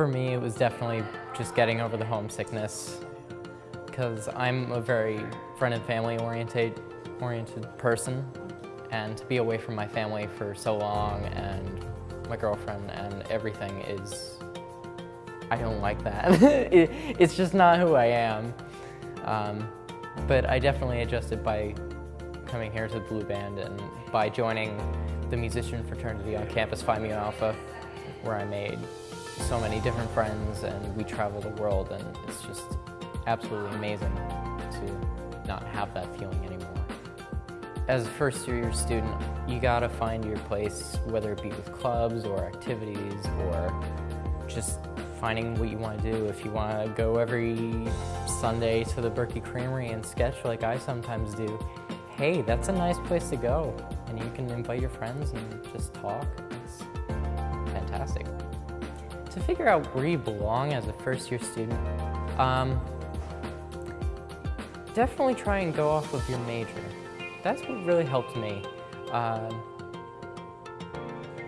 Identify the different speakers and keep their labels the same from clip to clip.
Speaker 1: For me, it was definitely just getting over the homesickness because I'm a very friend and family oriented, oriented person and to be away from my family for so long and my girlfriend and everything is, I don't like that. it, it's just not who I am. Um, but I definitely adjusted by coming here to the Blue Band and by joining the musician fraternity on campus Phi Mu Alpha, where I made so many different friends and we travel the world and it's just absolutely amazing to not have that feeling anymore. As a first year student, you gotta find your place, whether it be with clubs or activities or just finding what you want to do. If you want to go every Sunday to the Berkey Creamery and sketch like I sometimes do, hey, that's a nice place to go. And you can invite your friends and just talk. It's fantastic. To figure out where you belong as a first year student, um, definitely try and go off of your major. That's what really helped me. Um,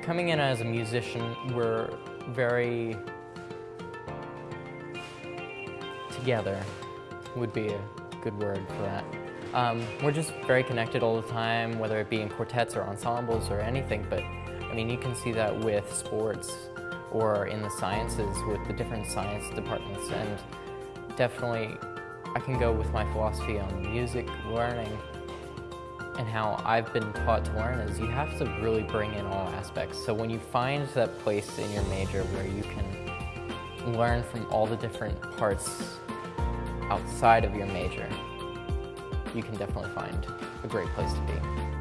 Speaker 1: coming in as a musician, we're very together would be a good word for that. Um, we're just very connected all the time, whether it be in quartets or ensembles or anything, but I mean, you can see that with sports or in the sciences with the different science departments and definitely I can go with my philosophy on music, learning, and how I've been taught to learn is you have to really bring in all aspects. So when you find that place in your major where you can learn from all the different parts outside of your major, you can definitely find a great place to be.